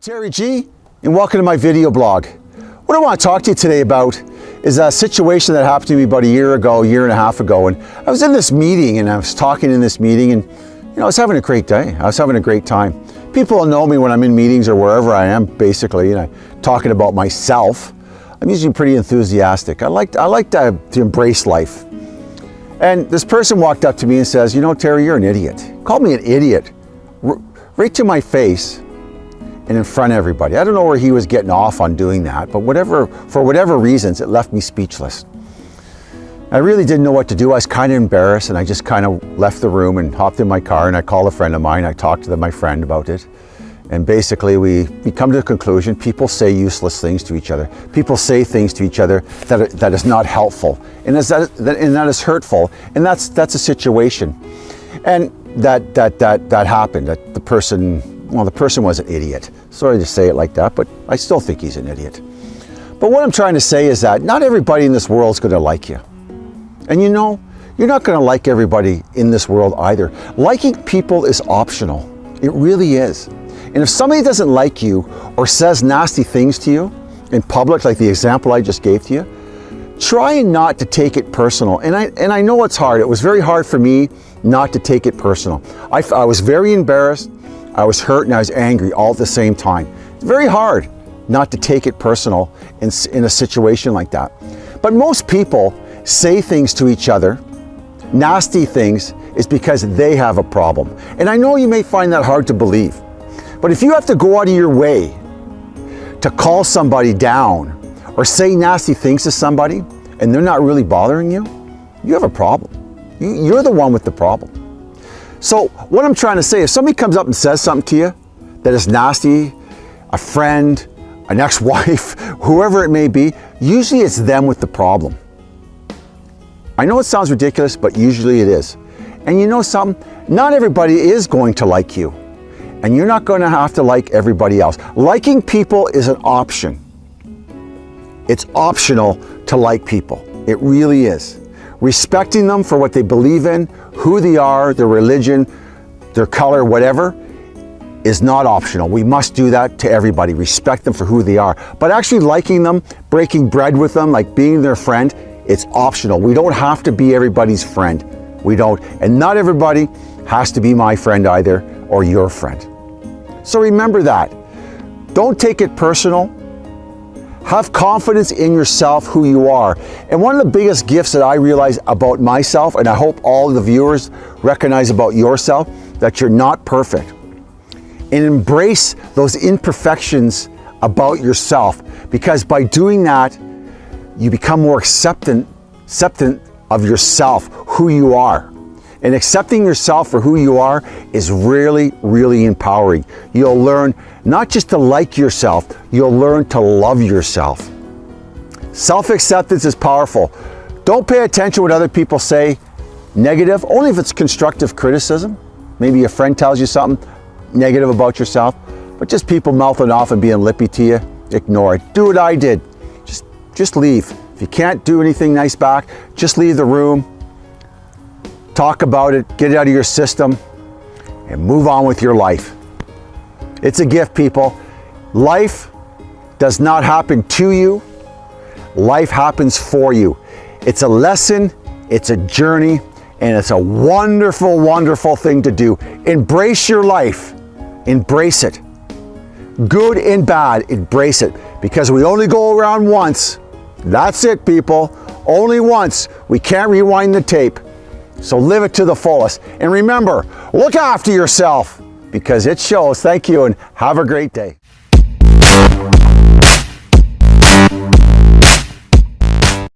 Terry G and welcome to my video blog. What I want to talk to you today about is a situation that happened to me about a year ago, a year and a half ago and I was in this meeting and I was talking in this meeting and you know I was having a great day. I was having a great time. People know me when I'm in meetings or wherever I am basically and I'm talking about myself. I'm usually pretty enthusiastic. I like, I like to, to embrace life. And this person walked up to me and says, you know Terry, you're an idiot. Called me an idiot right to my face and in front of everybody. I don't know where he was getting off on doing that, but whatever, for whatever reasons, it left me speechless. I really didn't know what to do. I was kind of embarrassed and I just kind of left the room and hopped in my car and I called a friend of mine. I talked to my friend about it. And basically we, we come to the conclusion, people say useless things to each other. People say things to each other that, that is not helpful and, is that, and that is hurtful. And that's, that's a situation. And that, that, that, that happened, that the person well, the person was an idiot. Sorry to say it like that, but I still think he's an idiot. But what I'm trying to say is that not everybody in this world is going to like you. And you know, you're not going to like everybody in this world either. Liking people is optional. It really is. And if somebody doesn't like you or says nasty things to you in public, like the example I just gave to you, try not to take it personal. And I, and I know it's hard. It was very hard for me not to take it personal. I, I was very embarrassed. I was hurt and I was angry all at the same time. It's very hard not to take it personal in, in a situation like that. But most people say things to each other, nasty things, is because they have a problem. And I know you may find that hard to believe, but if you have to go out of your way to call somebody down or say nasty things to somebody and they're not really bothering you, you have a problem. You're the one with the problem. So what I'm trying to say, if somebody comes up and says something to you that is nasty, a friend, an ex-wife, whoever it may be, usually it's them with the problem. I know it sounds ridiculous, but usually it is. And you know something? Not everybody is going to like you. And you're not going to have to like everybody else. Liking people is an option. It's optional to like people. It really is respecting them for what they believe in, who they are, their religion, their color, whatever, is not optional. We must do that to everybody, respect them for who they are. But actually liking them, breaking bread with them, like being their friend, it's optional. We don't have to be everybody's friend. We don't. And not everybody has to be my friend either or your friend. So remember that. Don't take it personal. Have confidence in yourself, who you are. And one of the biggest gifts that I realize about myself, and I hope all the viewers recognize about yourself, that you're not perfect. And embrace those imperfections about yourself, because by doing that, you become more acceptant, acceptant of yourself, who you are. And accepting yourself for who you are is really, really empowering. You'll learn not just to like yourself, you'll learn to love yourself. Self-acceptance is powerful. Don't pay attention to what other people say negative, only if it's constructive criticism. Maybe a friend tells you something negative about yourself, but just people mouthing off and being lippy to you, ignore it. Do what I did. Just, just leave. If you can't do anything nice back, just leave the room, talk about it, get it out of your system, and move on with your life. It's a gift, people. Life does not happen to you. Life happens for you. It's a lesson, it's a journey, and it's a wonderful, wonderful thing to do. Embrace your life. Embrace it. Good and bad, embrace it. Because we only go around once. That's it, people. Only once. We can't rewind the tape. So live it to the fullest. And remember, look after yourself because it shows. Thank you and have a great day.